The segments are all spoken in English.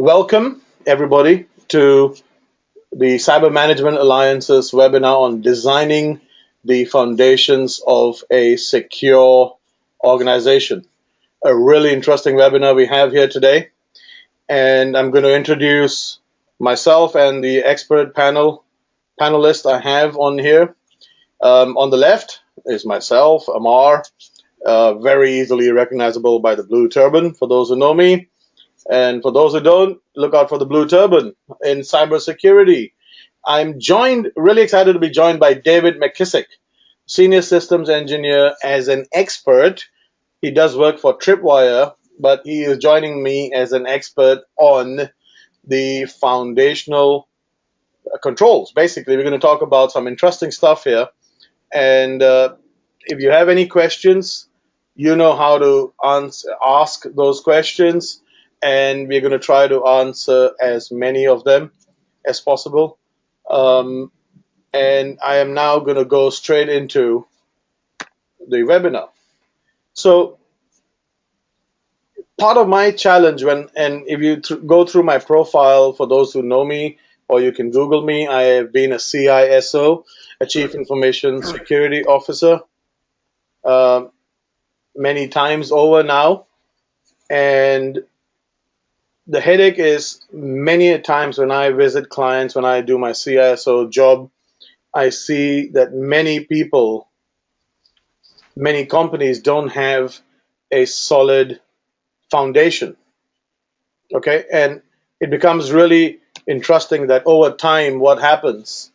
Welcome, everybody, to the Cyber Management Alliance's webinar on designing the foundations of a secure organization. A really interesting webinar we have here today. And I'm going to introduce myself and the expert panel panelist I have on here. Um, on the left is myself, Amar, uh, very easily recognizable by the blue turban for those who know me. And for those who don't, look out for the blue turban in cybersecurity. I'm joined, really excited to be joined by David McKissick, Senior Systems Engineer as an expert. He does work for Tripwire, but he is joining me as an expert on the foundational controls. Basically, we're going to talk about some interesting stuff here. And uh, if you have any questions, you know how to answer, ask those questions and we're going to try to answer as many of them as possible. Um, and I am now going to go straight into the webinar. So part of my challenge when, and if you th go through my profile for those who know me, or you can Google me, I have been a CISO, a Chief Information Security Officer, uh, many times over now. And the headache is many times when I visit clients, when I do my CISO job, I see that many people, many companies don't have a solid foundation. Okay, and it becomes really interesting that over time, what happens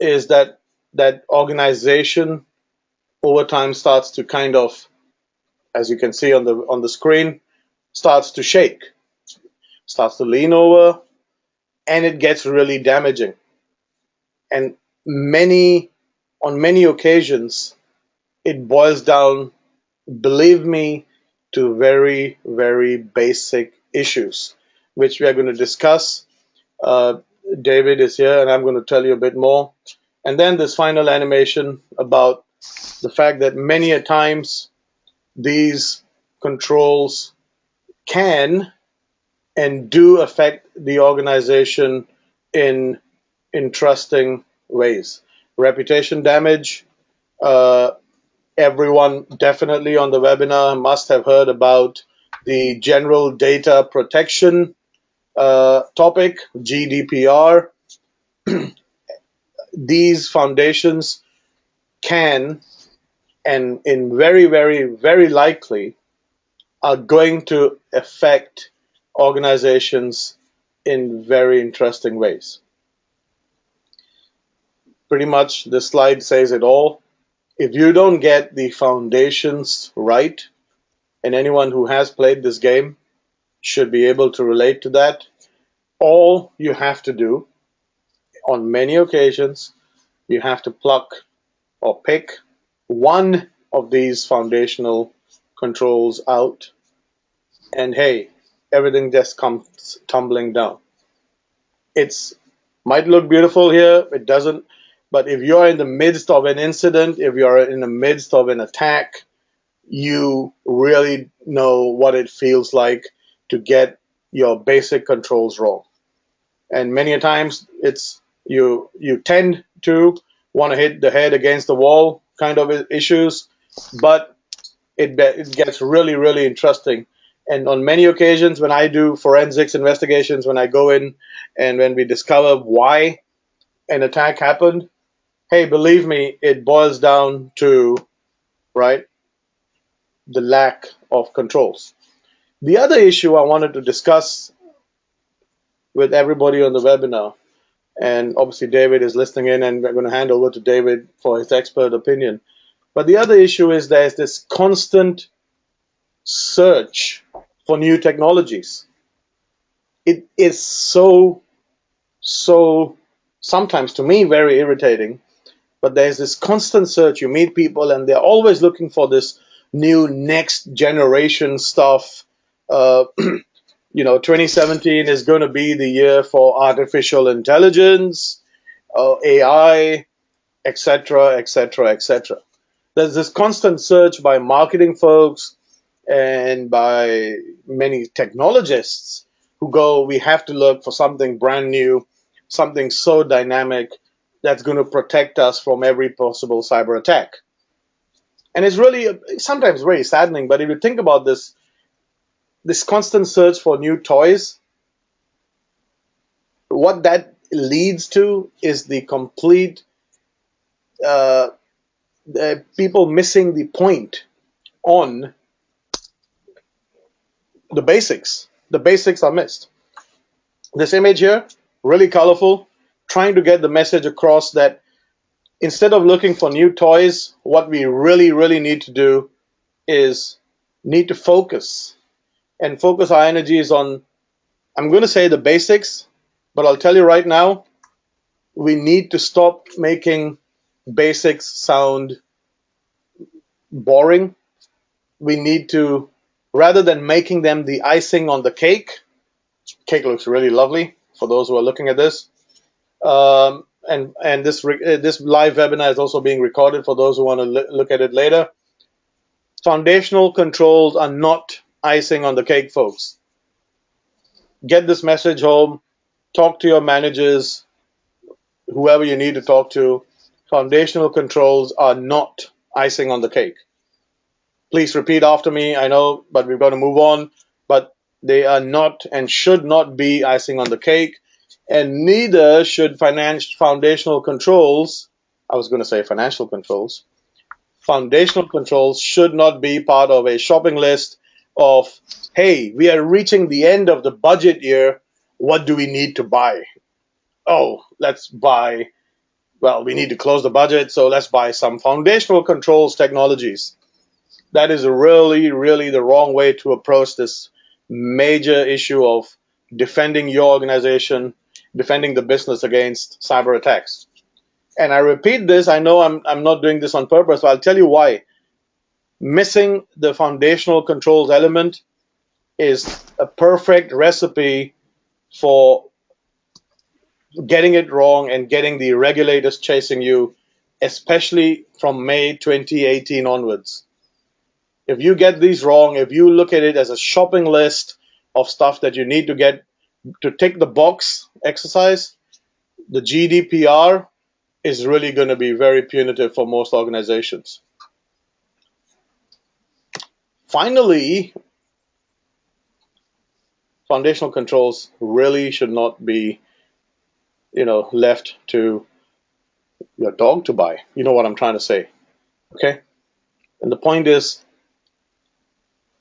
is that that organization over time starts to kind of, as you can see on the on the screen, starts to shake starts to lean over, and it gets really damaging. And many, on many occasions, it boils down, believe me, to very, very basic issues, which we are going to discuss. Uh, David is here, and I'm going to tell you a bit more. And then this final animation about the fact that many a times these controls can and do affect the organization in interesting ways. Reputation damage. Uh, everyone definitely on the webinar must have heard about the General Data Protection uh, topic, GDPR. These foundations can and in very, very, very likely are going to affect organizations in very interesting ways. Pretty much the slide says it all. If you don't get the foundations right, and anyone who has played this game should be able to relate to that, all you have to do on many occasions, you have to pluck or pick one of these foundational controls out. And hey, everything just comes tumbling down. It's might look beautiful here, it doesn't. But if you're in the midst of an incident, if you're in the midst of an attack, you really know what it feels like to get your basic controls wrong. And many a times it's you you tend to want to hit the head against the wall kind of issues, but it, it gets really, really interesting and on many occasions, when I do forensics investigations, when I go in and when we discover why an attack happened, hey, believe me, it boils down to, right, the lack of controls. The other issue I wanted to discuss with everybody on the webinar, and obviously David is listening in, and we're going to hand over to David for his expert opinion. But the other issue is there's this constant search for new technologies. It is so, so sometimes to me very irritating, but there's this constant search. You meet people and they're always looking for this new next generation stuff. Uh, you know, 2017 is going to be the year for artificial intelligence, uh, AI, etc., etc., etc. There's this constant search by marketing folks and by many technologists who go, we have to look for something brand new, something so dynamic that's going to protect us from every possible cyber attack. And it's really sometimes very saddening, but if you think about this, this constant search for new toys, what that leads to is the complete uh, people missing the point on the basics. The basics are missed. This image here, really colorful, trying to get the message across that instead of looking for new toys, what we really, really need to do is need to focus and focus our energies on, I'm going to say the basics, but I'll tell you right now, we need to stop making basics sound boring. We need to, rather than making them the icing on the cake, cake looks really lovely for those who are looking at this. Um, and and this this live webinar is also being recorded for those who want to look at it later. Foundational controls are not icing on the cake, folks. Get this message home. Talk to your managers, whoever you need to talk to. Foundational controls are not icing on the cake. Please repeat after me. I know, but we've got to move on. But they are not and should not be icing on the cake and neither should financial foundational controls. I was going to say financial controls. Foundational controls should not be part of a shopping list of, hey, we are reaching the end of the budget year. What do we need to buy? Oh, let's buy. Well, we need to close the budget, so let's buy some foundational controls technologies. That is really, really the wrong way to approach this major issue of defending your organization defending the business against cyber attacks. And I repeat this, I know I'm, I'm not doing this on purpose, but I'll tell you why. Missing the foundational controls element is a perfect recipe for getting it wrong and getting the regulators chasing you, especially from May 2018 onwards. If you get these wrong, if you look at it as a shopping list of stuff that you need to get to tick the box exercise, the GDPR is really going to be very punitive for most organizations. Finally, foundational controls really should not be, you know, left to your dog to buy. You know what I'm trying to say. Okay? And the point is,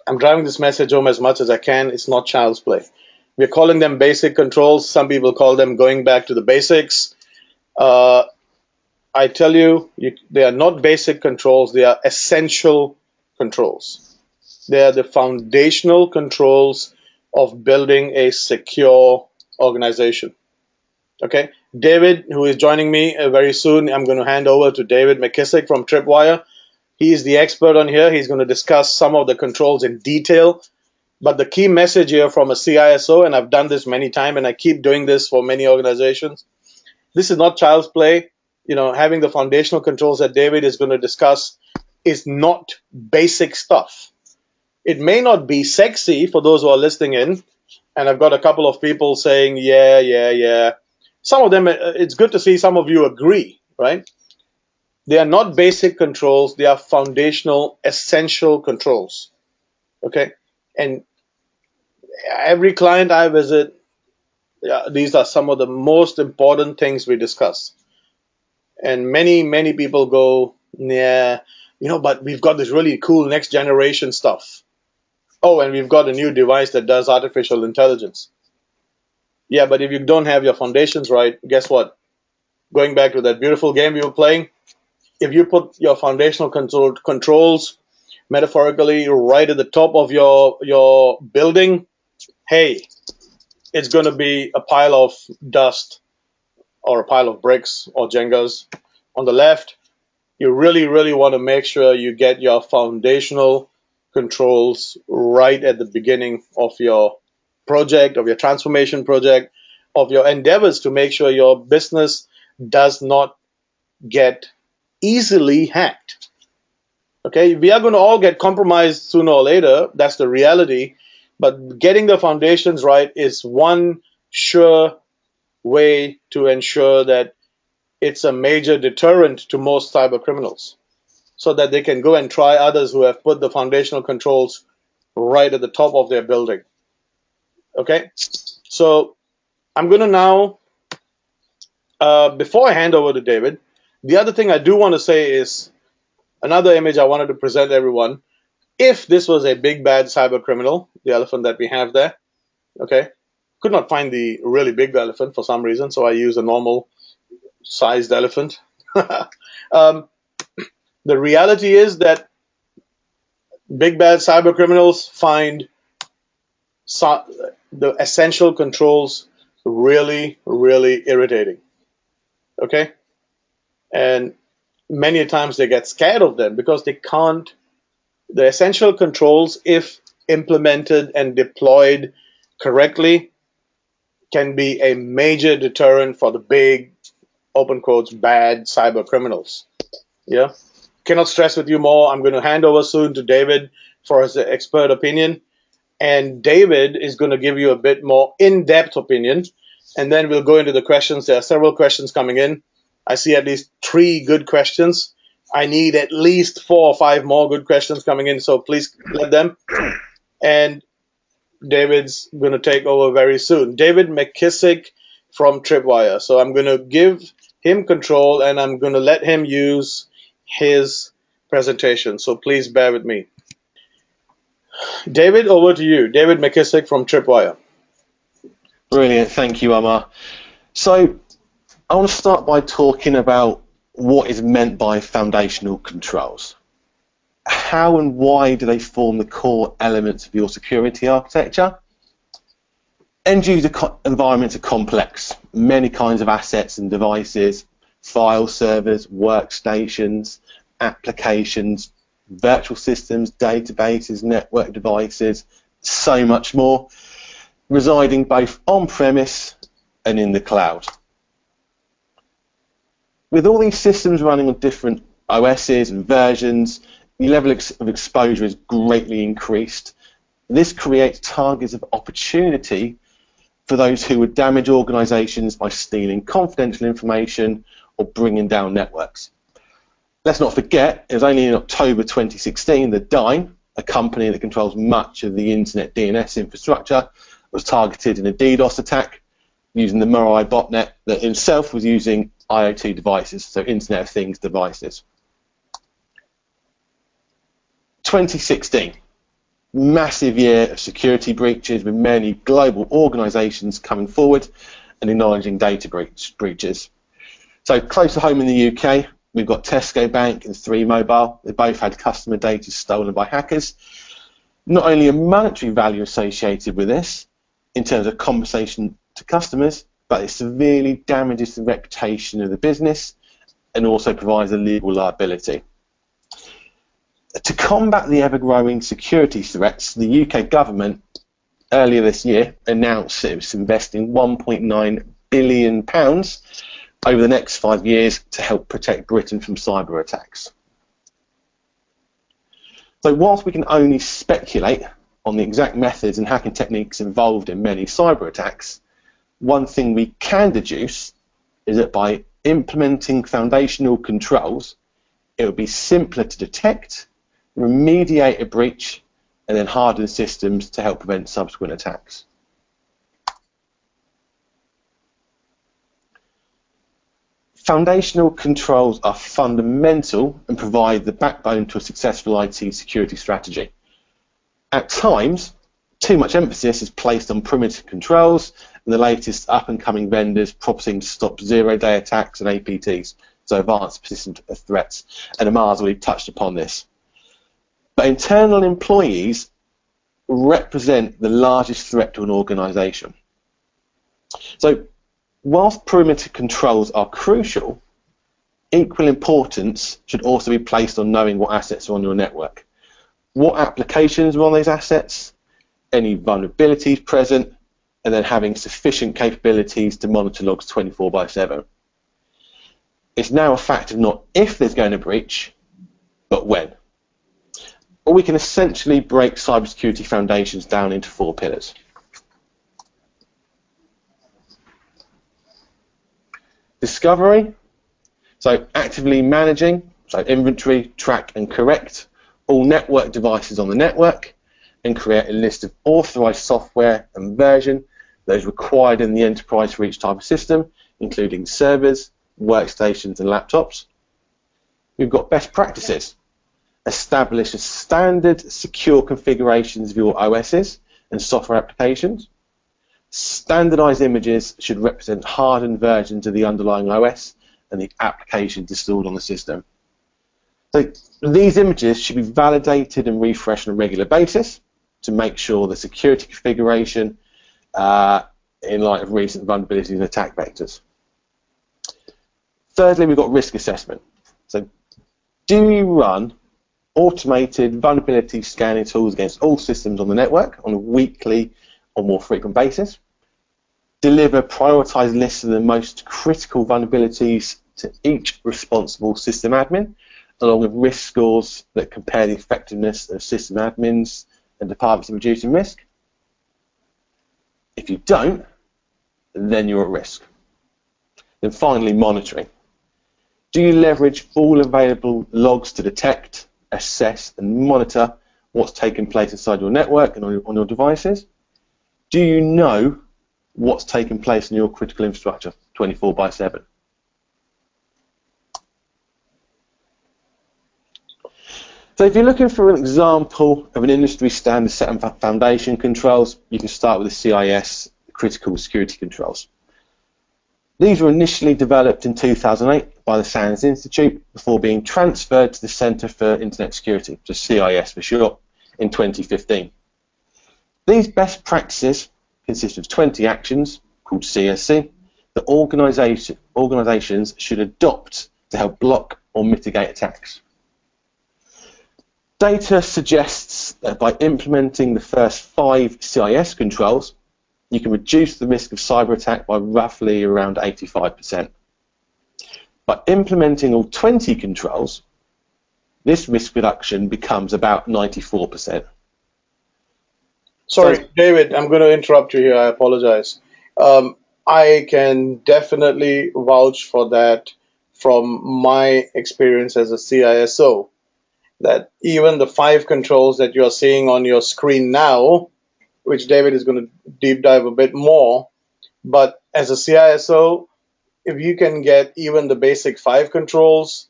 I'm driving this message home as much as I can. It's not child's play. We're calling them basic controls. Some people call them going back to the basics. Uh, I tell you, you, they are not basic controls. They are essential controls. They are the foundational controls of building a secure organization. Okay, David, who is joining me uh, very soon, I'm going to hand over to David McKissick from Tripwire. He is the expert on here. He's going to discuss some of the controls in detail but the key message here from a CISO, and I've done this many times, and I keep doing this for many organizations. This is not child's play. You know, having the foundational controls that David is going to discuss is not basic stuff. It may not be sexy for those who are listening in, and I've got a couple of people saying, yeah, yeah, yeah. Some of them, uh, it's good to see some of you agree, right? They are not basic controls, they are foundational, essential controls. Okay? and every client I visit, these are some of the most important things we discuss. And many, many people go, yeah, you know, but we've got this really cool next generation stuff. Oh, and we've got a new device that does artificial intelligence. Yeah, but if you don't have your foundations right, guess what? Going back to that beautiful game we were playing, if you put your foundational control, controls metaphorically right at the top of your your building, hey, it's going to be a pile of dust or a pile of bricks or Jengas. On the left, you really, really want to make sure you get your foundational controls right at the beginning of your project, of your transformation project, of your endeavors to make sure your business does not get easily hacked. Okay, we are going to all get compromised sooner or later. That's the reality. But getting the foundations right is one sure way to ensure that it's a major deterrent to most cyber criminals so that they can go and try others who have put the foundational controls right at the top of their building. Okay, so I'm going to now, uh, before I hand over to David, the other thing I do want to say is another image I wanted to present everyone. If this was a big bad cyber criminal, the elephant that we have there, okay, could not find the really big elephant for some reason, so I use a normal sized elephant. um, the reality is that big bad cyber criminals find so, the essential controls really, really irritating. Okay? And many times they get scared of them because they can't. The essential controls, if implemented and deployed correctly, can be a major deterrent for the big, open quotes, bad cyber criminals. Yeah. Cannot stress with you more. I'm going to hand over soon to David for his expert opinion. And David is going to give you a bit more in depth opinion. And then we'll go into the questions. There are several questions coming in. I see at least three good questions. I need at least four or five more good questions coming in. So please let them. And David's going to take over very soon. David McKissick from Tripwire. So I'm going to give him control and I'm going to let him use his presentation. So please bear with me. David, over to you. David McKissick from Tripwire. Brilliant. Thank you, Amar. So I want to start by talking about what is meant by foundational controls how and why do they form the core elements of your security architecture? End user environments are complex, many kinds of assets and devices, file servers, workstations, applications, virtual systems, databases, network devices, so much more, residing both on premise and in the cloud. With all these systems running on different OSs and versions, the level of exposure is greatly increased. This creates targets of opportunity for those who would damage organizations by stealing confidential information or bringing down networks. Let's not forget, it was only in October 2016 that Dyn, a company that controls much of the internet DNS infrastructure, was targeted in a DDoS attack using the Mirai botnet that itself was using IoT devices, so Internet of Things devices. 2016, massive year of security breaches with many global organisations coming forward and acknowledging data breach, breaches. So close to home in the UK, we've got Tesco Bank and Three Mobile. They both had customer data stolen by hackers. Not only a monetary value associated with this in terms of compensation to customers, but it severely damages the reputation of the business and also provides a legal liability to combat the ever-growing security threats, the UK government earlier this year announced it was investing 1.9 billion pounds over the next five years to help protect Britain from cyber attacks. So whilst we can only speculate on the exact methods and hacking techniques involved in many cyber attacks, one thing we can deduce is that by implementing foundational controls, it would be simpler to detect remediate a breach, and then harden systems to help prevent subsequent attacks. Foundational controls are fundamental and provide the backbone to a successful IT security strategy. At times, too much emphasis is placed on perimeter controls and the latest up-and-coming vendors promising to stop zero-day attacks and APTs, so advanced persistent threats, and Amar's already touched upon this. But internal employees represent the largest threat to an organization. So, whilst perimeter controls are crucial, equal importance should also be placed on knowing what assets are on your network. What applications are on those assets, any vulnerabilities present, and then having sufficient capabilities to monitor logs 24 by 7. It's now a fact of not if there's going to breach, but when. Or we can essentially break cybersecurity foundations down into four pillars. Discovery, so actively managing, so inventory, track and correct all network devices on the network and create a list of authorized software and version is required in the enterprise for each type of system, including servers, workstations and laptops. We've got best practices. Establish a standard secure configurations of your OSs and software applications. Standardized images should represent hardened versions of the underlying OS and the applications installed on the system. So these images should be validated and refreshed on a regular basis to make sure the security configuration uh, in light of recent vulnerabilities and attack vectors. Thirdly, we've got risk assessment. So do you run automated vulnerability scanning tools against all systems on the network on a weekly or more frequent basis? Deliver prioritized lists of the most critical vulnerabilities to each responsible system admin, along with risk scores that compare the effectiveness of system admins and departments in reducing risk. If you don't, then you're at risk. Then finally, monitoring. Do you leverage all available logs to detect, assess, and monitor what's taking place inside your network and on your, on your devices? Do you know what's taking place in your critical infrastructure 24 by 7? So if you're looking for an example of an industry standard set of foundation controls, you can start with the CIS critical security controls. These were initially developed in 2008 by the SANS Institute before being transferred to the Centre for Internet Security, just CIS for short, in 2015. These best practices consist of 20 actions called CSC that organisations should adopt to help block or mitigate attacks. Data suggests that by implementing the first five CIS controls, you can reduce the risk of cyber attack by roughly around 85%. By implementing all 20 controls, this risk reduction becomes about 94%. Sorry, so, David, I'm going to interrupt you here. I apologize. Um, I can definitely vouch for that from my experience as a CISO that even the five controls that you're seeing on your screen now, which David is going to deep dive a bit more, but as a CISO, if you can get even the basic five controls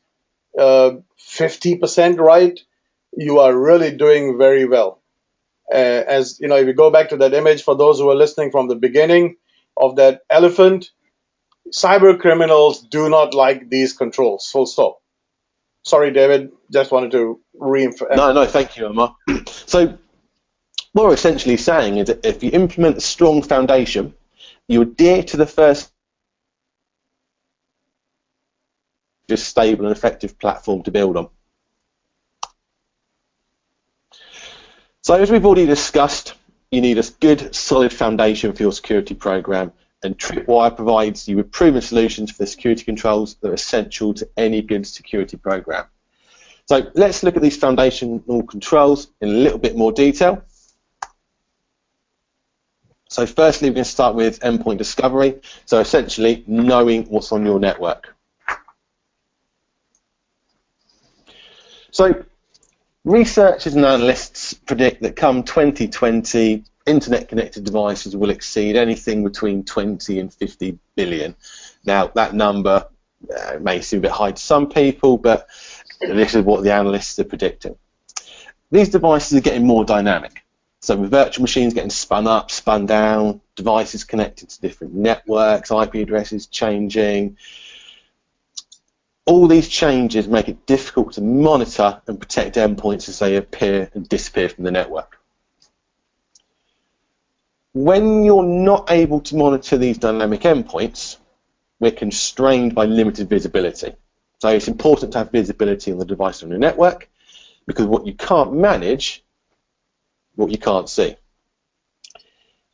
uh, 50% right, you are really doing very well. Uh, as you know, if you go back to that image for those who are listening from the beginning of that elephant, cyber criminals do not like these controls. Full stop. Sorry, David. Just wanted to reinforce. No, no, thank you, Emma. So, what we're essentially saying is that if you implement a strong foundation, you adhere to the first just stable and effective platform to build on. So as we've already discussed, you need a good solid foundation for your security program and Tripwire provides you with proven solutions for the security controls that are essential to any good security program. So let's look at these foundational controls in a little bit more detail. So firstly, we're going to start with endpoint discovery. So essentially, knowing what's on your network. So researchers and analysts predict that come 2020, internet connected devices will exceed anything between 20 and 50 billion. Now, that number uh, may seem a bit high to some people, but this is what the analysts are predicting. These devices are getting more dynamic. So with virtual machines getting spun up, spun down, devices connected to different networks, IP addresses changing, all these changes make it difficult to monitor and protect endpoints as they appear and disappear from the network when you're not able to monitor these dynamic endpoints, we're constrained by limited visibility. So it's important to have visibility on the device on your network because what you can't manage, what you can't see.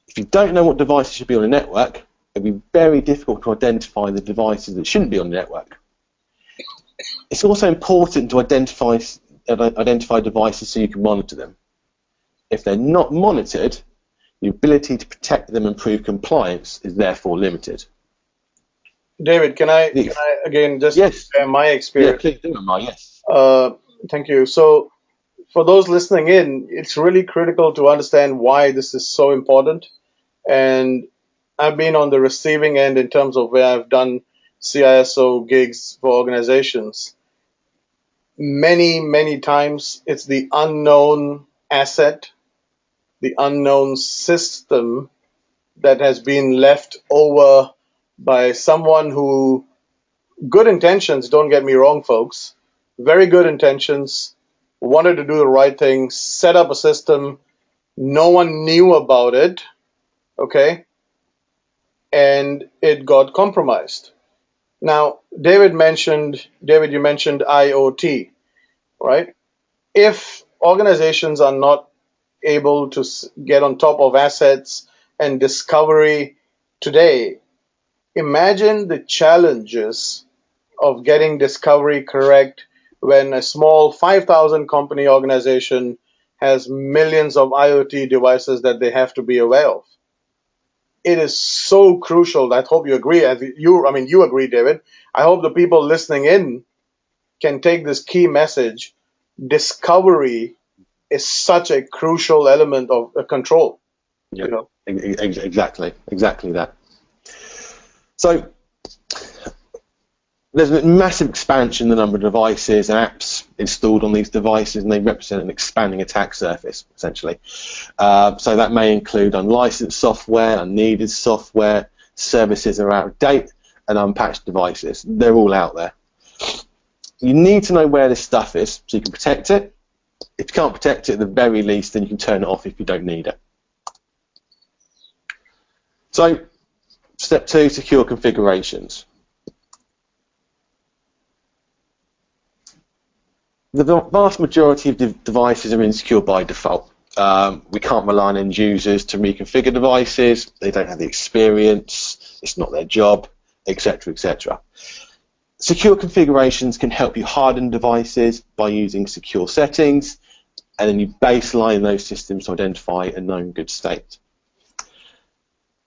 If you don't know what devices should be on a network, it'll be very difficult to identify the devices that shouldn't be on the network. It's also important to identify identify devices so you can monitor them. If they're not monitored, the ability to protect them and prove compliance is therefore limited. David, can I, can I again just yes. share my experience? Yeah, please do, Amar, yes. Uh, thank you. So, for those listening in, it's really critical to understand why this is so important. And I've been on the receiving end in terms of where I've done CISO gigs for organizations. Many, many times it's the unknown asset, the unknown system that has been left over by someone who, good intentions, don't get me wrong, folks, very good intentions, wanted to do the right thing, set up a system, no one knew about it, okay, and it got compromised. Now, David mentioned, David, you mentioned IoT, right? If organizations are not able to get on top of assets and discovery today, imagine the challenges of getting discovery correct when a small 5,000 company organization has millions of IoT devices that they have to be aware of it is so crucial. I hope you agree. You, I mean, you agree, David. I hope the people listening in can take this key message. Discovery is such a crucial element of uh, control. Yeah, you know? exactly, exactly that. So there's a massive expansion in the number of devices and apps installed on these devices, and they represent an expanding attack surface, essentially. Uh, so that may include unlicensed software, unneeded software, services that are out of date, and unpatched devices. They're all out there. You need to know where this stuff is so you can protect it. If you can't protect it, at the very least, then you can turn it off if you don't need it. So, step two, secure configurations. the vast majority of de devices are insecure by default. Um, we can't rely on end users to reconfigure devices. They don't have the experience. It's not their job, etc., etc. Secure configurations can help you harden devices by using secure settings, and then you baseline those systems to identify a known good state.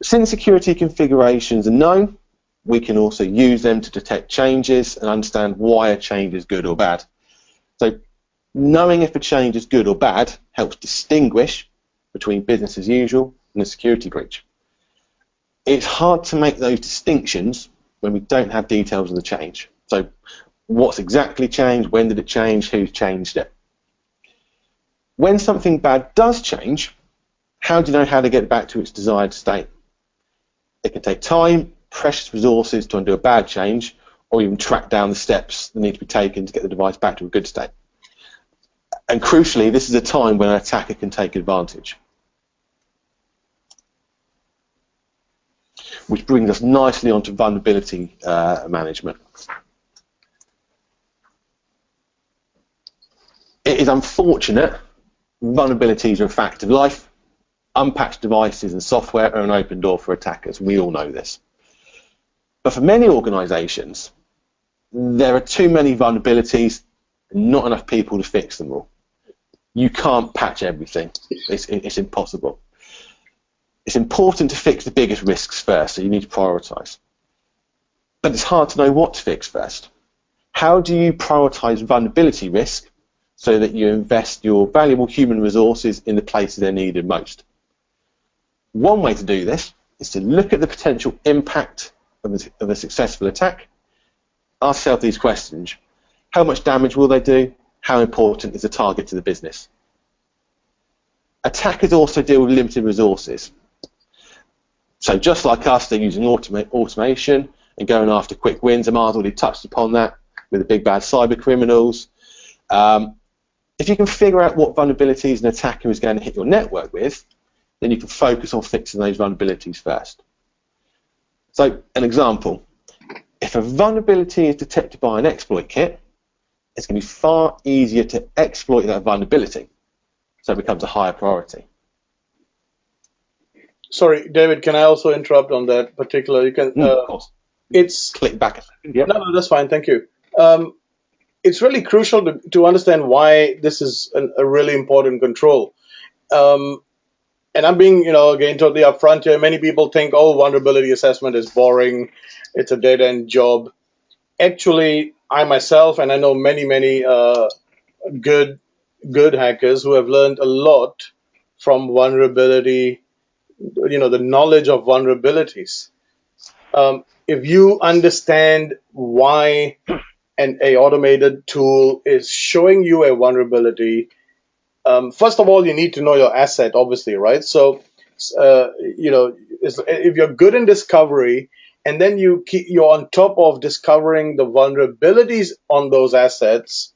Since security configurations are known, we can also use them to detect changes and understand why a change is good or bad. So knowing if a change is good or bad helps distinguish between business as usual and a security breach. It's hard to make those distinctions when we don't have details of the change. So what's exactly changed, when did it change, who changed it. When something bad does change, how do you know how to get back to its desired state? It can take time, precious resources to undo a bad change, or even track down the steps that need to be taken to get the device back to a good state. And crucially, this is a time when an attacker can take advantage. Which brings us nicely onto vulnerability uh, management. It is unfortunate vulnerabilities are a fact of life. Unpatched devices and software are an open door for attackers. We all know this. But for many organizations, there are too many vulnerabilities and not enough people to fix them all. You can't patch everything. It's, it's impossible. It's important to fix the biggest risks first, so you need to prioritize. But it's hard to know what to fix first. How do you prioritize vulnerability risk so that you invest your valuable human resources in the places they're needed most? One way to do this is to look at the potential impact of a, of a successful attack ask yourself these questions. How much damage will they do? How important is the target to the business? Attackers also deal with limited resources. So just like us, they're using automa automation and going after quick wins. Amar's already touched upon that with the big bad cyber criminals. Um, if you can figure out what vulnerabilities an attacker is going to hit your network with, then you can focus on fixing those vulnerabilities first. So an example, if a vulnerability is detected by an exploit kit, it's going to be far easier to exploit that vulnerability. So it becomes a higher priority. Sorry, David, can I also interrupt on that particular? You can. Mm, uh, of course. It's click back a second. Yep. No, no, that's fine. Thank you. Um, it's really crucial to, to understand why this is an, a really important control. Um, and I'm being, you know, again totally upfront here. Many people think, oh, vulnerability assessment is boring. It's a dead end job. Actually, I myself, and I know many, many uh, good, good hackers who have learned a lot from vulnerability, you know, the knowledge of vulnerabilities. Um, if you understand why an a automated tool is showing you a vulnerability, um, first of all, you need to know your asset, obviously, right? So, uh, you know, if you're good in discovery, and then you keep, you're on top of discovering the vulnerabilities on those assets,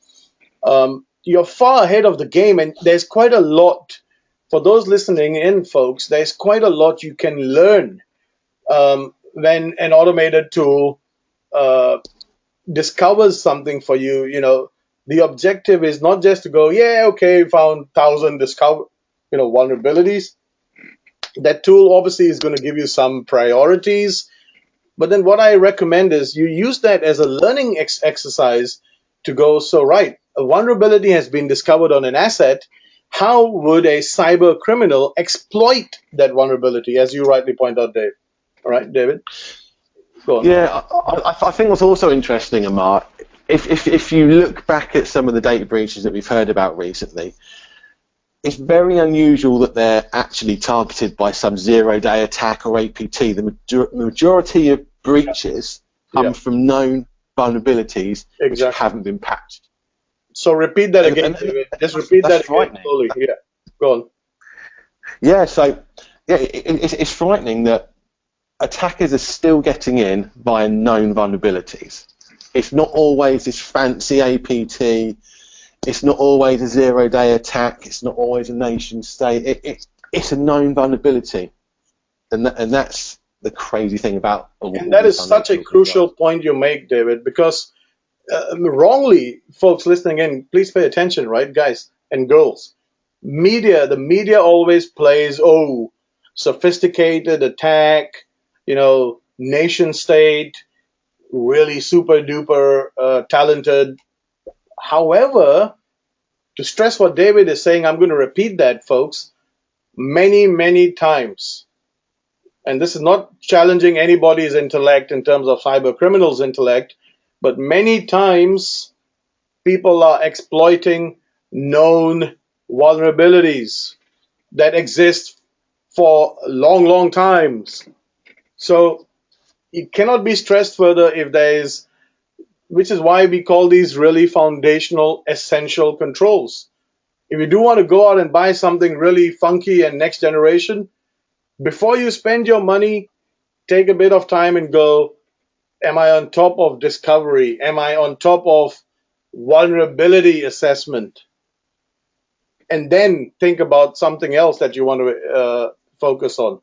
um, you're far ahead of the game, and there's quite a lot for those listening in, folks. There's quite a lot you can learn um, when an automated tool uh, discovers something for you. You know, the objective is not just to go, yeah, okay, found thousand discover, you know, vulnerabilities. That tool obviously is going to give you some priorities, but then what I recommend is you use that as a learning ex- exercise to go. So right, a vulnerability has been discovered on an asset. How would a cyber criminal exploit that vulnerability, as you rightly point out, Dave? All right, David. Yeah, I, I, think what's also interesting, Amar, if, if, if you look back at some of the data breaches that we've heard about recently, it's very unusual that they're actually targeted by some zero-day attack or APT. The major- majority of breaches come yeah. from known vulnerabilities exactly. which haven't been patched. So repeat that again. And, and Just repeat that again slowly. Yeah, go on. Yeah, so yeah, it, it, it's frightening that attackers are still getting in via known vulnerabilities. It's not always this fancy APT. It's not always a zero-day attack. It's not always a nation state. It, it, it's a known vulnerability, and that, and that's the crazy thing about. And that is such a crucial point you make, David, because uh, wrongly, folks listening in, please pay attention, right, guys and girls. Media, the media always plays, oh, sophisticated attack, you know, nation state, really super duper uh, talented. However, to stress what David is saying, I'm going to repeat that, folks, many, many times. And this is not challenging anybody's intellect in terms of cyber criminals' intellect, but many times people are exploiting known vulnerabilities that exist for long, long times. So it cannot be stressed further if there is, which is why we call these really foundational, essential controls. If you do want to go out and buy something really funky and next generation, before you spend your money, take a bit of time and go, am I on top of discovery? Am I on top of vulnerability assessment? And then think about something else that you want to uh, focus on.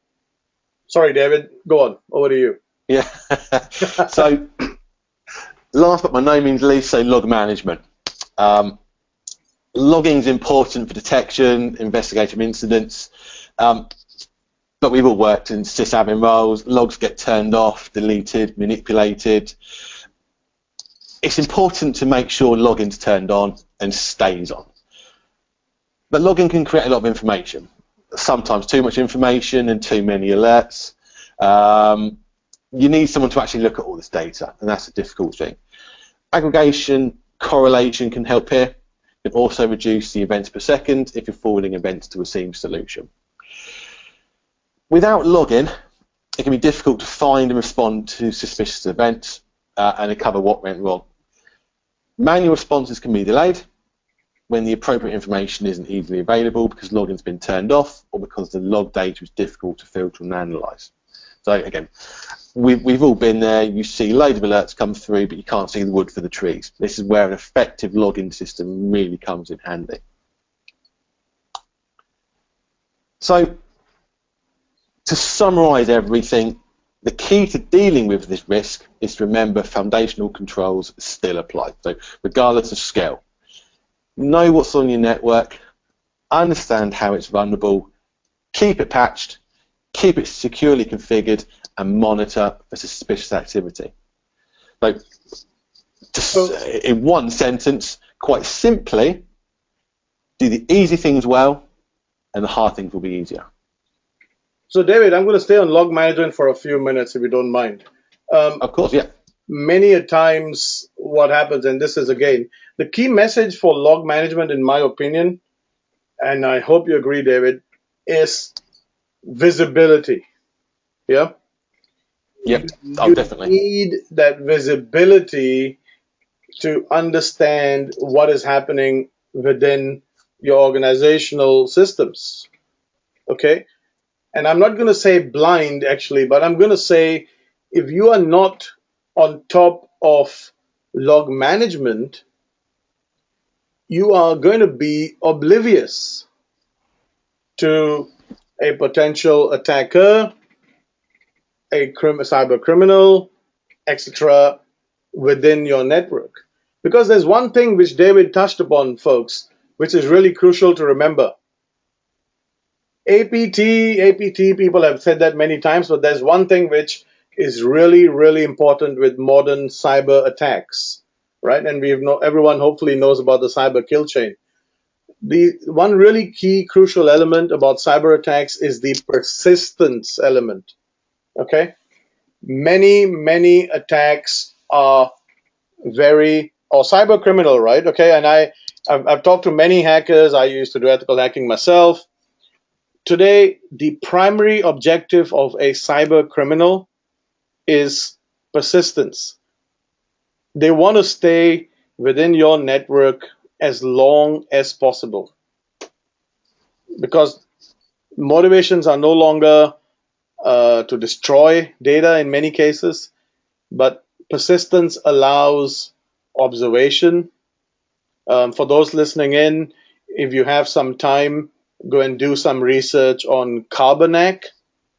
Sorry, David. Go on. Over to you. Yeah. so, last but by no means least, so log management. Um, logging is important for detection, investigative incidents. Um, but we've all worked in sysadmin roles. Logs get turned off, deleted, manipulated. It's important to make sure logging's turned on and stays on. But logging can create a lot of information sometimes too much information and too many alerts. Um, you need someone to actually look at all this data, and that's a difficult thing. Aggregation, correlation can help here. It can also reduce the events per second if you're forwarding events to a SIEM solution. Without logging, it can be difficult to find and respond to suspicious events uh, and recover what went wrong. Manual responses can be delayed, when the appropriate information isn't easily available because logging's been turned off or because the log data is difficult to filter and analyze. So again, we've, we've all been there. You see loads of alerts come through, but you can't see the wood for the trees. This is where an effective logging system really comes in handy. So to summarize everything, the key to dealing with this risk is to remember foundational controls still apply. So regardless of scale, know what's on your network, understand how it's vulnerable, keep it patched, keep it securely configured, and monitor for suspicious activity. So, to so, in one sentence, quite simply, do the easy things well, and the hard things will be easier. So, David, I'm going to stay on log management for a few minutes, if you don't mind. Um, of course, yeah. Many a times, what happens, and this is again the key message for log management, in my opinion, and I hope you agree, David, is visibility. Yeah. Yep. Oh, you definitely. need that visibility to understand what is happening within your organizational systems. Okay? And I'm not going to say blind actually, but I'm going to say if you are not on top of log management, you are going to be oblivious to a potential attacker, a cyber criminal, etc., within your network. Because there's one thing which David touched upon, folks, which is really crucial to remember. APT, APT, people have said that many times, but there's one thing which is really, really important with modern cyber attacks, right? And we've know everyone hopefully knows about the cyber kill chain. The one really key crucial element about cyber attacks is the persistence element. Okay, many many attacks are very or cyber criminal, right? Okay, and I I've, I've talked to many hackers. I used to do ethical hacking myself. Today, the primary objective of a cyber criminal is persistence. They want to stay within your network as long as possible because motivations are no longer uh, to destroy data in many cases, but persistence allows observation. Um, for those listening in, if you have some time, go and do some research on Carbanak.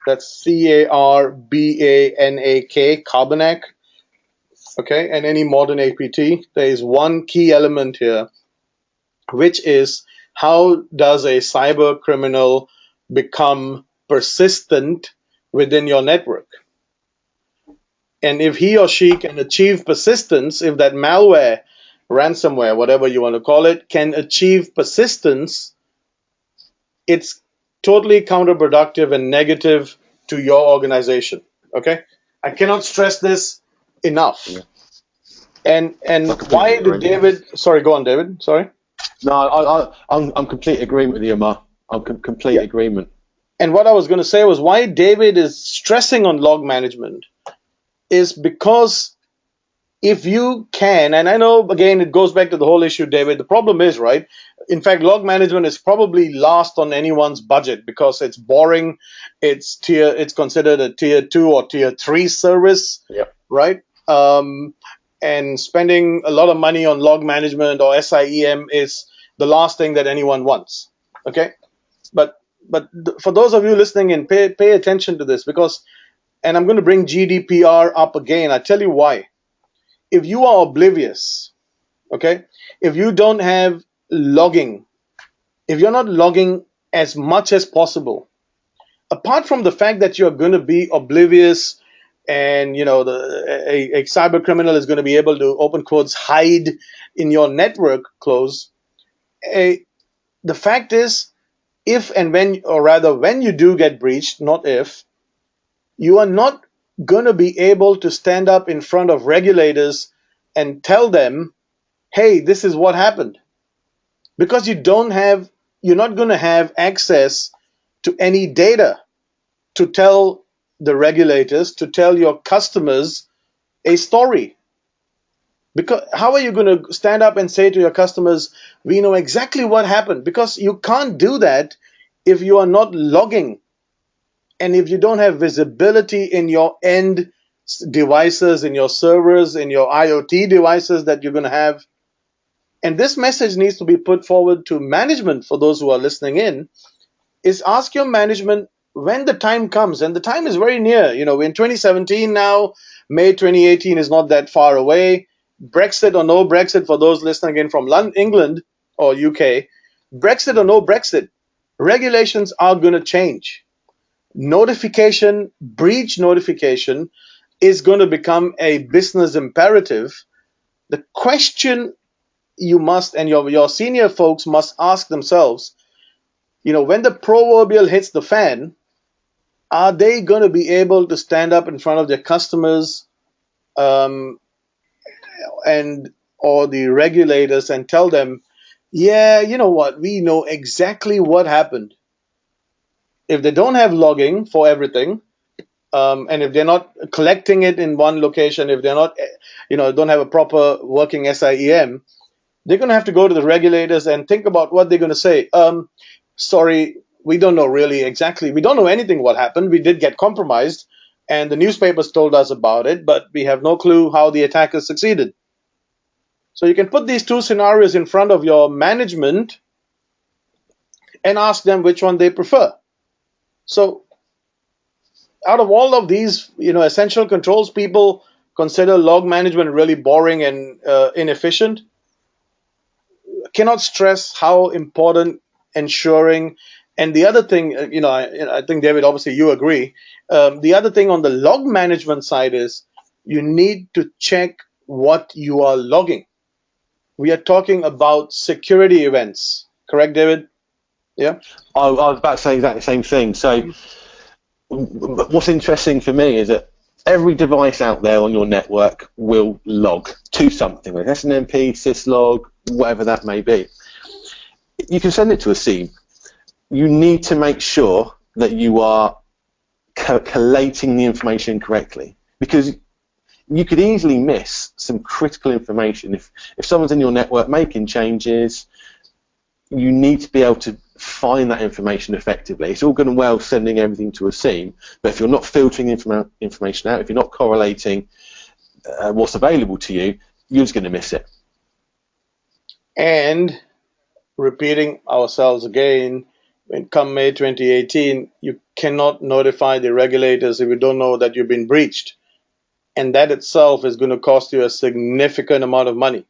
That's C A R B A N A K, Carbanak. Okay, and any modern APT. There is one key element here, which is how does a cyber criminal become persistent within your network? And if he or she can achieve persistence, if that malware, ransomware, whatever you want to call it, can achieve persistence, it's totally counterproductive and negative to your organization. Okay? I cannot stress this enough. Yeah. And and why did David? Sorry, go on, David. Sorry. No, I, I, I'm I'm complete agreement with you, Amar. I'm com- complete yeah. agreement. And what I was going to say was why David is stressing on log management is because if you can, and I know again it goes back to the whole issue, David. The problem is right. In fact, log management is probably last on anyone's budget because it's boring. It's tier. It's considered a tier two or tier three service. Yeah. Right. Um, and spending a lot of money on log management or SIEM is the last thing that anyone wants. Okay. But but for those of you listening in, pay pay attention to this because, and I'm going to bring GDPR up again. I tell you why if you are oblivious, okay, if you don't have logging, if you're not logging as much as possible, apart from the fact that you're going to be oblivious and you know the a, a cyber criminal is going to be able to open quotes hide in your network close a, the fact is if and when or rather when you do get breached not if you are not going to be able to stand up in front of regulators and tell them, hey, this is what happened. Because you don't have, you're not going to have access to any data to tell the regulators, to tell your customers a story. Because how are you going to stand up and say to your customers, we know exactly what happened? Because you can't do that if you are not logging and if you don't have visibility in your end devices, in your servers, in your IoT devices that you're going to have. And this message needs to be put forward to management for those who are listening in is ask your management when the time comes and the time is very near you know in 2017 now may 2018 is not that far away. Brexit or no brexit for those listening in from London, england or uk brexit or no brexit regulations are going to change. Notification, breach notification is going to become a business imperative. The question you must and your your senior folks must ask themselves, you know, when the proverbial hits the fan, are they going to be able to stand up in front of their customers um, and or the regulators and tell them, yeah, you know what, we know exactly what happened. If they don't have logging for everything, um, and if they're not collecting it in one location, if they're not, you know, don't have a proper working SIEM, they're going to have to go to the regulators and think about what they're going to say. Um, sorry, we don't know really exactly. We don't know anything what happened. We did get compromised, and the newspapers told us about it, but we have no clue how the attackers succeeded. So you can put these two scenarios in front of your management and ask them which one they prefer. So out of all of these, you know, essential controls, people consider log management really boring and uh, inefficient. Cannot stress how important ensuring. And the other thing, uh, you know, I, I think David, obviously you agree. Um, the other thing on the log management side is you need to check what you are logging. We are talking about security events, correct, David? Yeah. I, I was about to say exactly the same thing. So what's interesting for me is that every device out there on your network will log to something, like SNMP, syslog, whatever that may be. You can send it to a SIEM. You need to make sure that you are co collating the information correctly because you could easily miss some critical information if, if someone's in your network making changes. You need to be able to find that information effectively. It's all good and well sending everything to a SIEM, but if you're not filtering informa information out, if you're not correlating uh, what's available to you, you're just going to miss it. And repeating ourselves again, when come May 2018, you cannot notify the regulators if you don't know that you've been breached. And that itself is going to cost you a significant amount of money.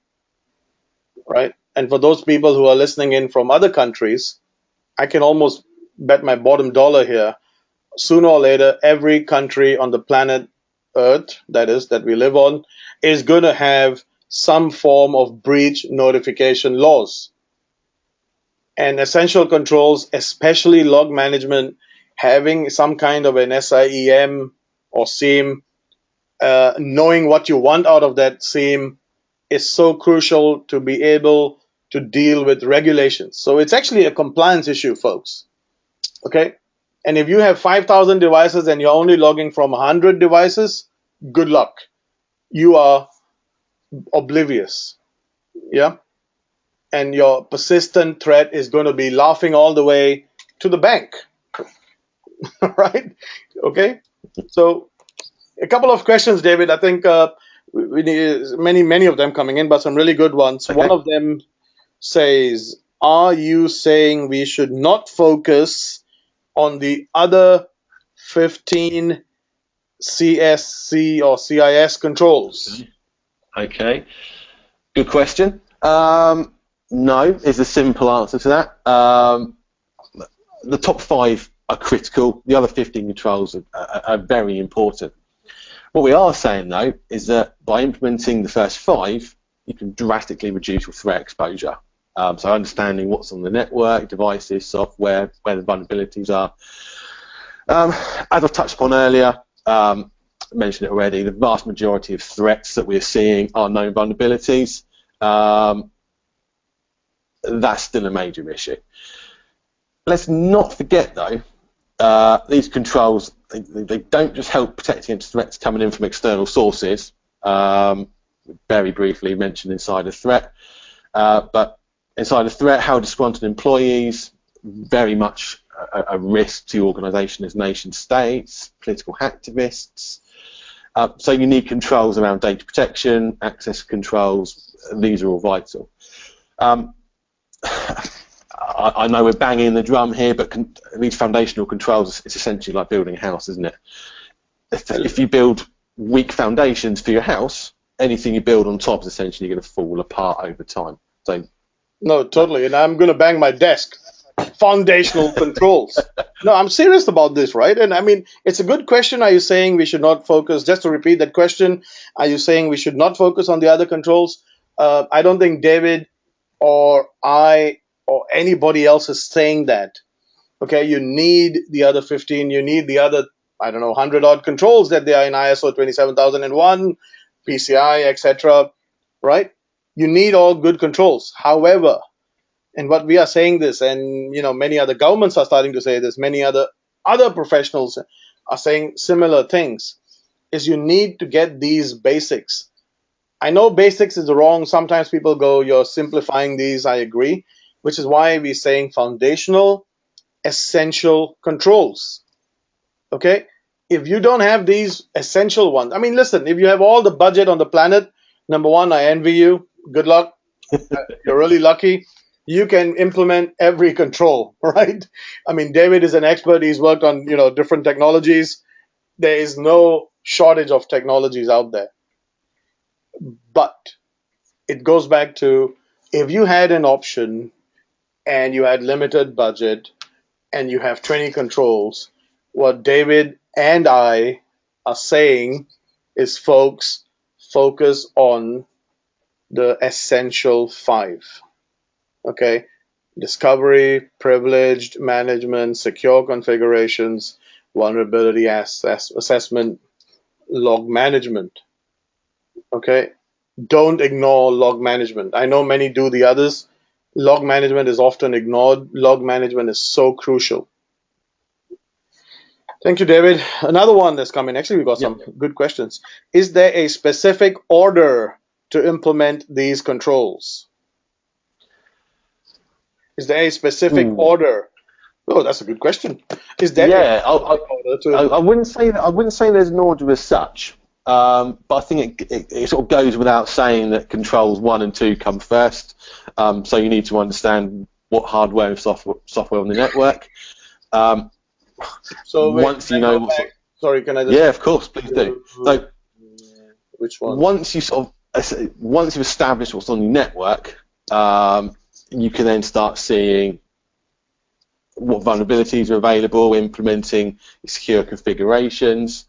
Right? And for those people who are listening in from other countries, I can almost bet my bottom dollar here. Sooner or later, every country on the planet Earth, that is, that we live on, is going to have some form of breach notification laws. And essential controls, especially log management, having some kind of an SIEM or SIEM, uh, knowing what you want out of that SIEM is so crucial to be able to deal with regulations. So it's actually a compliance issue, folks. Okay? And if you have 5,000 devices and you're only logging from 100 devices, good luck. You are oblivious. Yeah? And your persistent threat is going to be laughing all the way to the bank. right? Okay? So, a couple of questions, David. I think uh, we need many, many of them coming in, but some really good ones. Okay. One of them says, Are you saying we should not focus on the other 15 CSC or CIS controls? Okay, good question. Um, no, is the simple answer to that. Um, the top five are critical. The other 15 controls are, are, are, very important. What we are saying, though, is that by implementing the first five, you can drastically reduce your threat exposure. Um, so understanding what's on the network, devices, software, where the vulnerabilities are. Um, as I've touched upon earlier, um, mentioned it already, the vast majority of threats that we're seeing are known vulnerabilities. Um, that's still a major issue. Let's not forget, though, uh, these controls, they, they, don't just help protect against threats coming in from external sources, um, very briefly mentioned insider threat, uh, but insider threat, how disgruntled employees, very much a, a risk to organisation as nation states, political activists. Uh, so you need controls around data protection, access controls. These are all vital. Um, I, I, know we're banging the drum here, but con- these foundational controls is essentially like building a house, isn't it? If, if you build weak foundations for your house, anything you build on top is essentially going to fall apart over time. So no, totally. And I'm going to bang my desk. Foundational controls. No, I'm serious about this, right? And I mean, it's a good question. Are you saying we should not focus, just to repeat that question, are you saying we should not focus on the other controls? Uh, I don't think David or I or anybody else is saying that. Okay, you need the other 15, you need the other, I don't know, 100 odd controls that they are in ISO 27001, PCI, etc. Right? You need all good controls. However, and what we are saying this, and you know, many other governments are starting to say this, many other other professionals are saying similar things, is you need to get these basics. I know basics is wrong. Sometimes people go, you're simplifying these. I agree, which is why we're saying foundational essential controls. Okay? If you don't have these essential ones, I mean, listen, if you have all the budget on the planet, number one, I envy you. Good luck. You're really lucky. You can implement every control, right? I mean, David is an expert. He's worked on, you know, different technologies. There is no shortage of technologies out there. But it goes back to if you had an option and you had limited budget and you have 20 controls, what David and I are saying is, folks, focus on the essential five. Okay? Discovery, privileged management, secure configurations, vulnerability ass- assessment, log management. Okay? Don't ignore log management. I know many do the others, log management is often ignored. Log management is so crucial. Thank you, David. Another one that's coming. Actually, we got some good questions. Is there a specific order to implement these controls? Is there a specific Ooh. order? Oh, that's a good question. Is there? Yeah, I. I, I, wouldn't say that. I wouldn't say there's an order as such. Um, but I think it, it, it, sort of goes without saying that controls one and two come first. Um, so you need to understand what hardware and software, software on the network. Um, so wait, once you know, sorry, can I? Just yeah, of course, please do. So, which one? Once you sort of once you've established what's on your network, um, you can then start seeing what vulnerabilities are available, implementing secure configurations,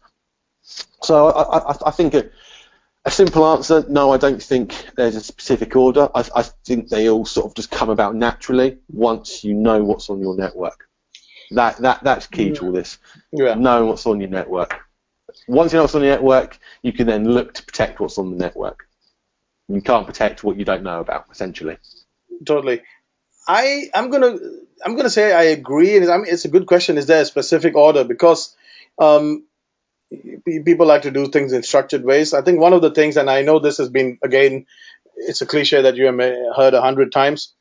so I, I, I think a, a, simple answer, no, I don't think there's a specific order. I, I think they all sort of just come about naturally once you know what's on your network. That that that's key to all this. Yeah. Knowing what's on your network. Once you know what's on your network, you can then look to protect what's on the network. You can't protect what you don't know about, essentially. Totally. I I'm gonna I'm gonna say I agree, and I mean, it's a good question. Is there a specific order? Because um, people like to do things in structured ways. I think one of the things, and I know this has been again, it's a cliche that you have heard a hundred times,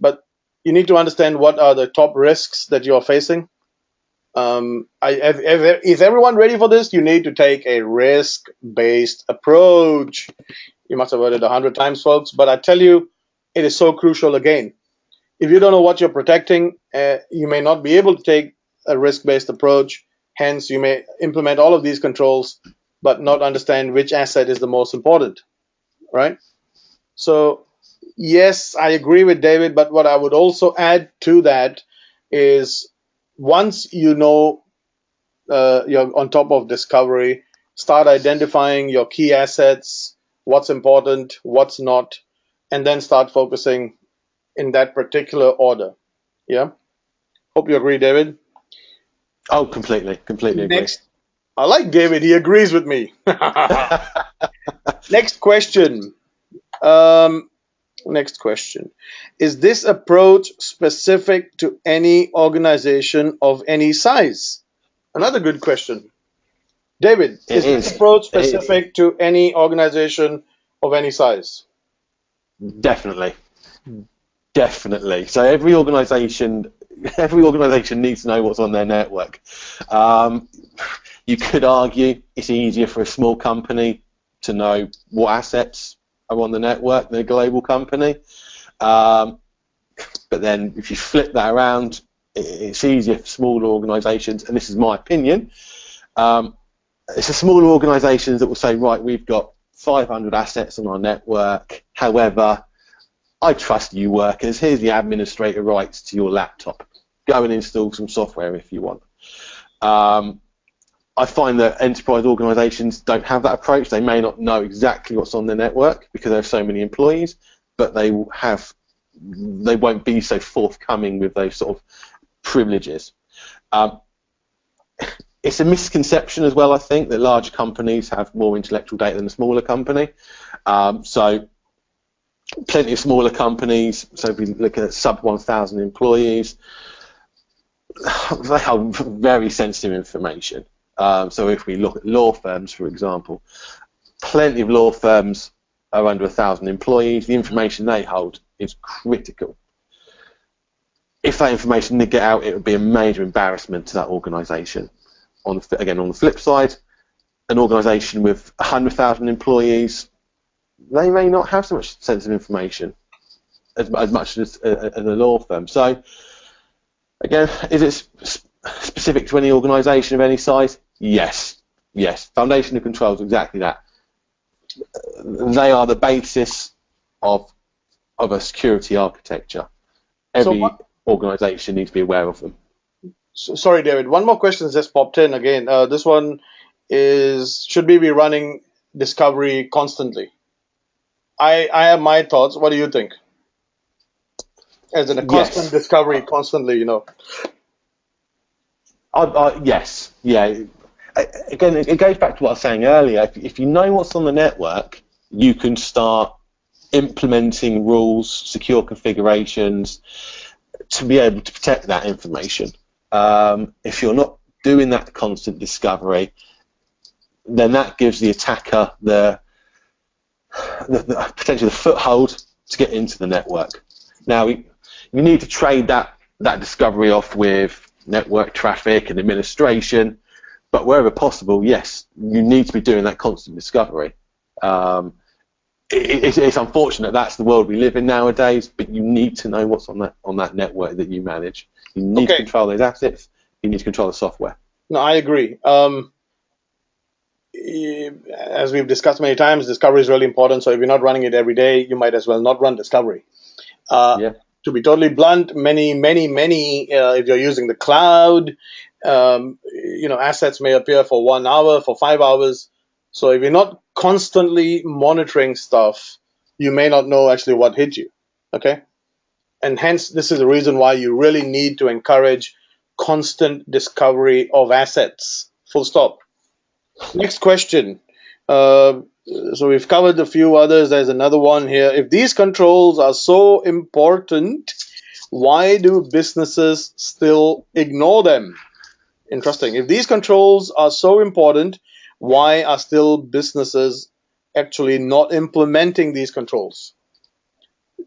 but you need to understand what are the top risks that you are facing. Um, I, if, if, is everyone ready for this? You need to take a risk-based approach. You must have heard it a hundred times, folks, but I tell you, it is so crucial again. If you don't know what you're protecting, uh, you may not be able to take a risk-based approach Hence, you may implement all of these controls, but not understand which asset is the most important, right? So, yes, I agree with David, but what I would also add to that is once you know uh, you're on top of discovery, start identifying your key assets, what's important, what's not, and then start focusing in that particular order. Yeah. Hope you agree, David. Oh, completely, completely agree. Next, I like David. He agrees with me. next question. Um, next question. Is this approach specific to any organization of any size? Another good question. David, is, is, this approach specific to any organization of any size? Definitely. Definitely. So every organization every organisation needs to know what's on their network. Um, you could argue it's easier for a small company to know what assets are on the network than a global company. Um, but then if you flip that around, it's easier for smaller organisations, and this is my opinion. Um, it's the smaller organisations that will say, right, we've got 500 assets on our network. However, I trust you workers. Here's the administrator rights to your laptop. Go and install some software if you want. Um, I find that enterprise organisations don't have that approach. They may not know exactly what's on their network because they have so many employees, but they have they won't be so forthcoming with those sort of privileges. Um, it's a misconception as well, I think, that large companies have more intellectual data than a smaller company. Um, so, plenty of smaller companies, so if we look at sub 1,000 employees, they have very sensitive information. Um, so, if we look at law firms, for example, plenty of law firms are under 1,000 employees. The information they hold is critical. If that information did get out, it would be a major embarrassment to that organisation on the, again on the flip side, an organisation with 100,000 employees, they may not have so much sensitive information as, as much as, uh, as a law firm. So again, is it sp- specific to any organisation of any size? Yes, yes. Foundation of controls exactly that. They are the basis of of a security architecture. Every so organisation needs to be aware of them. So, sorry, David. One more question just popped in again. Uh, this one is: Should we be running Discovery constantly? I I have my thoughts. What do you think? As in a constant yes. discovery, constantly, you know. Uh, uh, yes, yeah. Again, it goes back to what I was saying earlier. If, if you know what's on the network, you can start implementing rules, secure configurations to be able to protect that information. Um, if you're not doing that constant discovery, then that gives the attacker the, the, the potentially the foothold to get into the network. Now, you need to trade that, that discovery off with network traffic and administration, but wherever possible, yes, you need to be doing that constant discovery. Um, it, it's, it's, unfortunate that's the world we live in nowadays, but you need to know what's on that on that network that you manage. You need okay. to control those assets. You need to control the software. No, I agree. Um, as we've discussed many times, discovery is really important. So if you're not running it every day, you might as well not run discovery. Uh, yeah. To be totally blunt, many, many, many, uh, if you're using the cloud, um, you know, assets may appear for one hour, for five hours. So if you're not constantly monitoring stuff, you may not know actually what hit you. Okay and hence this is the reason why you really need to encourage constant discovery of assets. Full stop. Next question. Uh, so we've covered a few others. There's another one here. If these controls are so important, why do businesses still ignore them? Interesting. If these controls are so important, why are still businesses actually not implementing these controls?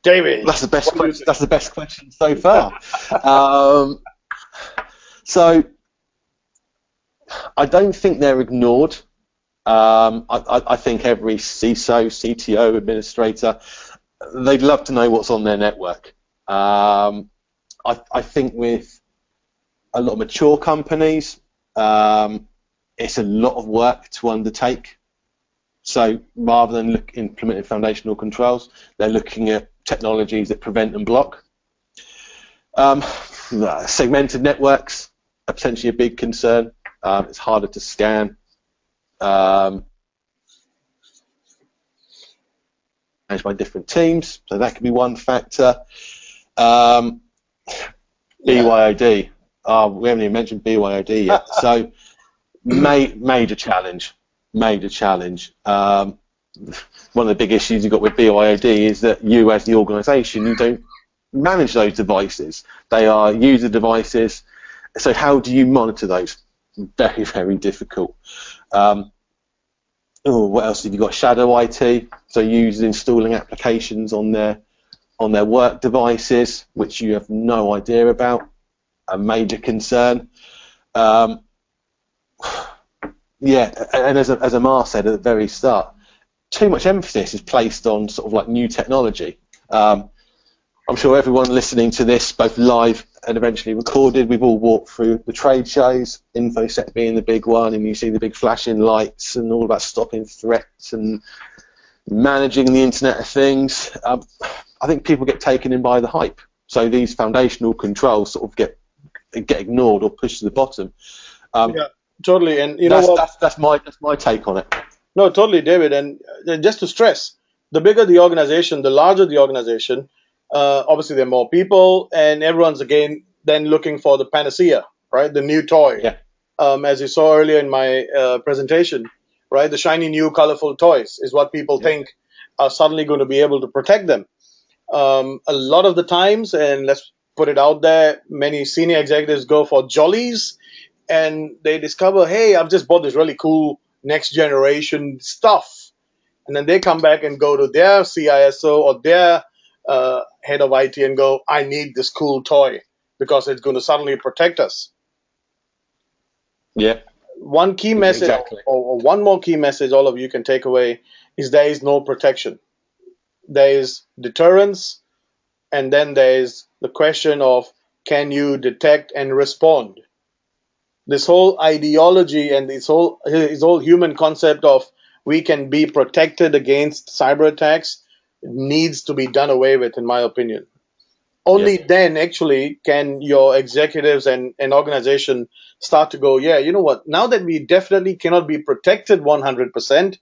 David, that's the best. Question, that's the best question so far. um, so I don't think they're ignored. Um, I, I, think every CISO, CTO, administrator, they'd love to know what's on their network. Um, I, I, think with a lot of mature companies, um, it's a lot of work to undertake. So rather than look, implementing foundational controls, they're looking at technologies that prevent and block. Um, segmented networks are potentially a big concern. Um, it's harder to scan. Um, managed by different teams, so that could be one factor. Um, BYOD. Oh, we haven't even mentioned BYOD yet. so, ma- major challenge. Major challenge. Um, one of the big issues you've got with BYOD is that you, as the organisation, you don't manage those devices. They are user devices. So how do you monitor those? Very, very difficult. Um, oh, what else have you got? Shadow IT. So users installing applications on their on their work devices, which you have no idea about. A major concern. Um, yeah, and as, a, as Amar said at the very start, too much emphasis is placed on sort of like new technology. Um, I'm sure everyone listening to this, both live and eventually recorded, we've all walked through the trade shows, InfoSec being the big one, and you see the big flashing lights and all about stopping threats and managing the Internet of Things. Um, I think people get taken in by the hype. So these foundational controls sort of get get ignored or pushed to the bottom. Um, yeah. totally. And you know that's, what? that's that's my that's my take on it. No, totally, David. And uh, just to stress, the bigger the organization, the larger the organization. Uh, obviously, there are more people, and everyone's again then looking for the panacea, right? The new toy. Yeah. Um, as you saw earlier in my uh, presentation, right? The shiny new colorful toys is what people Yeah. think are suddenly going to be able to protect them. Um, a lot of the times, and let's put it out there, many senior executives go for jollies and they discover, hey, I've just bought this really cool next generation stuff. And then they come back and go to their CISO or their uh, head of IT and go, I need this cool toy because it's going to suddenly protect us. Yeah. One key message, Exactly. or, or one more key message all of you can take away is there is no protection. There is deterrence, and then there is the question of can you detect and respond? This whole ideology and this whole this whole human concept of we can be protected against cyber attacks needs to be done away with, in my opinion. Only then, actually, can your executives and an organization start to go, yeah, you know what? Now that we definitely cannot be protected 100%,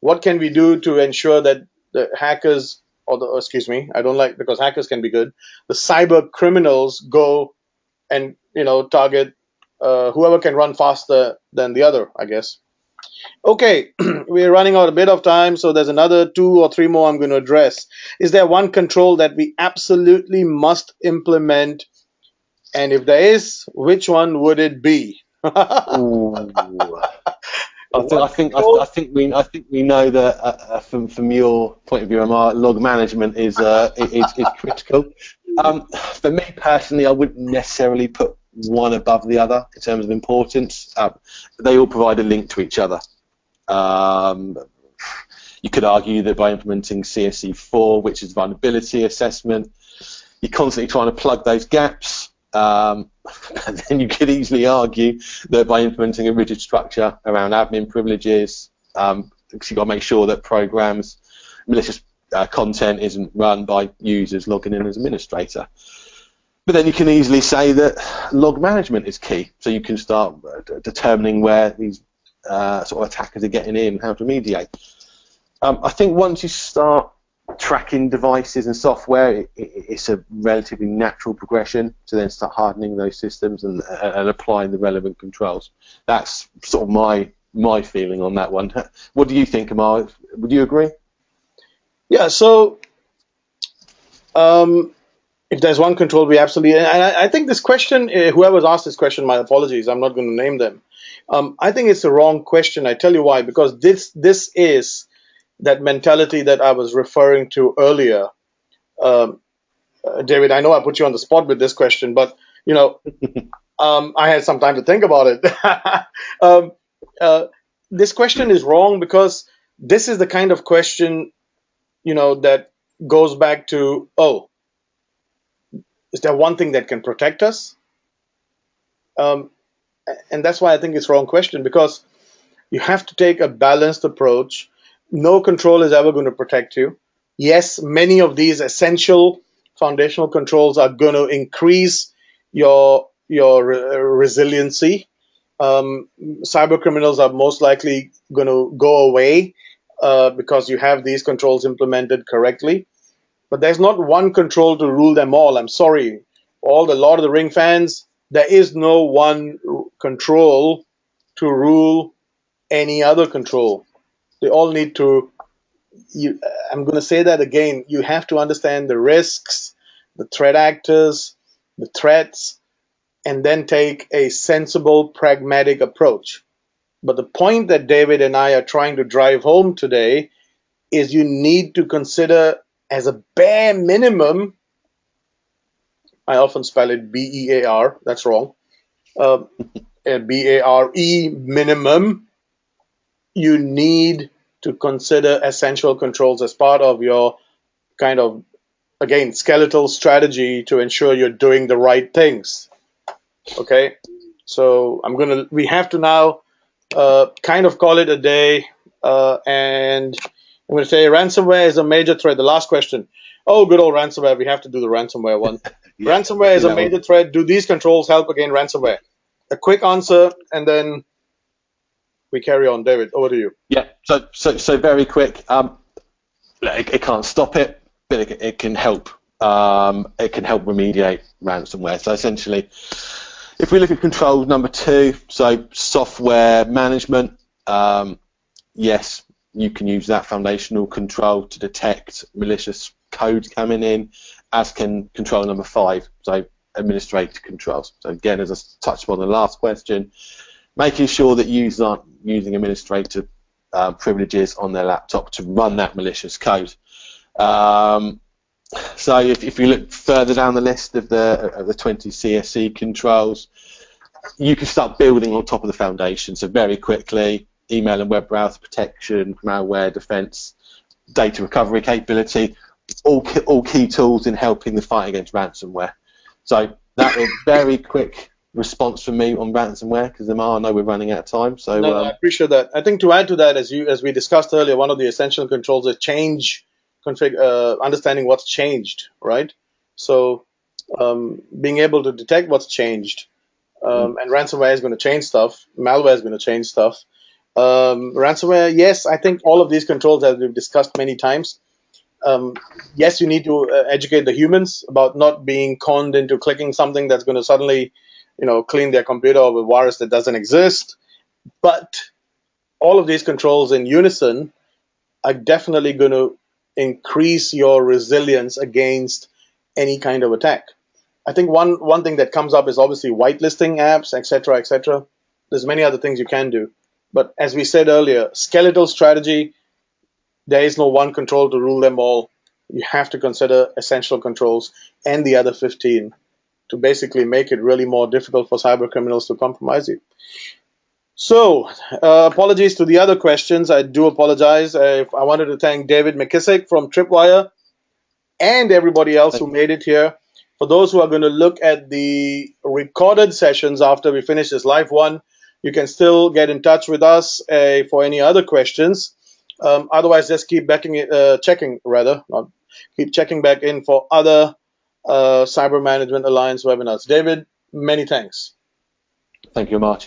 what can we do to ensure that the hackers or the excuse me, I don't like because hackers can be good. The cyber criminals go and you know target uh, whoever can run faster than the other, I guess. Okay, we're running out a bit of time, so there's another two or three more I'm going to address. Is there one control that we absolutely must implement? And if there is, which one would it be? I think, I think I, I think we I think we know that uh, uh, from from your point of view, Amar, log management is uh, is, is critical. Um, for me personally, I wouldn't necessarily put one above the other in terms of importance. Um, they all provide a link to each other. Um, you could argue that by implementing CSC4, which is vulnerability assessment, you're constantly trying to plug those gaps. Um, but then you could easily argue that by implementing a rigid structure around admin privileges, um, you've got to make sure that programs, malicious uh, content isn't run by users logging in as administrator. But then you can easily say that log management is key, so you can start uh, determining where these uh, sort of attackers are getting in, how to mediate. Um, I think once you start tracking devices and software, it, it, it's a relatively natural progression to then start hardening those systems and, uh, and applying the relevant controls. That's sort of my my feeling on that one. What do you think, Amar? Would you agree? Yeah, so um, if there's one control, we absolutely. And I, I think this question, uh, whoever's asked this question, my apologies, I'm not going to name them. Um, I think it's the wrong question. I tell you why. Because this this is that mentality that I was referring to earlier. Um, uh, David, I know I put you on the spot with this question, but you know, um, I had some time to think about it. um, uh, this question is wrong because this is the kind of question, you know, that goes back to, oh, is there one thing that can protect us? Um, and that's why I think it's wrong question because you have to take a balanced approach. No control is ever going to protect you. Yes, many of these essential foundational controls are going to increase your your re- resiliency. Um, cyber criminals are most likely going to go away uh, because you have these controls implemented correctly. But there's not one control to rule them all. I'm sorry, all the Lord of the Ring fans. There is no one control to rule any other control. They all need to. You, I'm going to say that again. You have to understand the risks, the threat actors, the threats, and then take a sensible, pragmatic approach. But the point that David and I are trying to drive home today is you need to consider as a bare minimum. I often spell it B E A R. That's wrong. Uh, B A R E minimum. You need to consider essential controls as part of your kind of again skeletal strategy to ensure you're doing the right things. Okay, so I'm gonna we have to now uh, kind of call it a day, uh, and I'm gonna say ransomware is a major threat. The last question. Oh, good old ransomware. We have to do the ransomware one. Yeah, ransomware is a that one. major threat. Do these controls help against ransomware? A quick answer, and then we carry on. David, over to you. Yeah. So so so very quick. Um, it, it can't stop it, but it, it can help. Um, it can help remediate ransomware. So essentially, if we look at control number two, so software management, um, yes, you can use that foundational control to detect malicious code coming in, as can control number five, so administrator controls. So again, as I touched on the last question, making sure that users aren't using administrator uh, privileges on their laptop to run that malicious code. Um, so if, if you look further down the list of the of the 20 CSC controls, you can start building on top of the foundation. So very quickly, email and web browser protection, malware defense, data recovery capability, all all key tools in helping the fight against ransomware. So that was very quick response from me on ransomware because Amar, I know we're running out of time. So no, um, I appreciate that. I think to add to that, as you as we discussed earlier, one of the essential controls is change config, uh, understanding what's changed, right? So um, being able to detect what's changed, um, and ransomware is going to change stuff. Malware is going to change stuff. Um, ransomware, yes, I think all of these controls, as we've discussed many times, um, yes, you need to uh, educate the humans about not being conned into clicking something that's going to suddenly, you know, clean their computer of a virus that doesn't exist. But all of these controls in unison are definitely going to increase your resilience against any kind of attack. I think one one thing that comes up is obviously whitelisting apps, etc., etc. There's many other things you can do, but as we said earlier, skeletal strategy. There is no one control to rule them all. You have to consider essential controls and the other 15 to basically make it really more difficult for cyber criminals to compromise you. So, uh, apologies to the other questions. I do apologize. Uh, I wanted to thank David McKissick from Tripwire and everybody else who made it here. For those who are going to look at the recorded sessions after we finish this live one, you can still get in touch with us uh, for any other questions. Um, otherwise, just keep backing, uh, checking rather, not keep checking back in for other uh, Cyber Management Alliance webinars. David, many thanks. Thank you, Mark.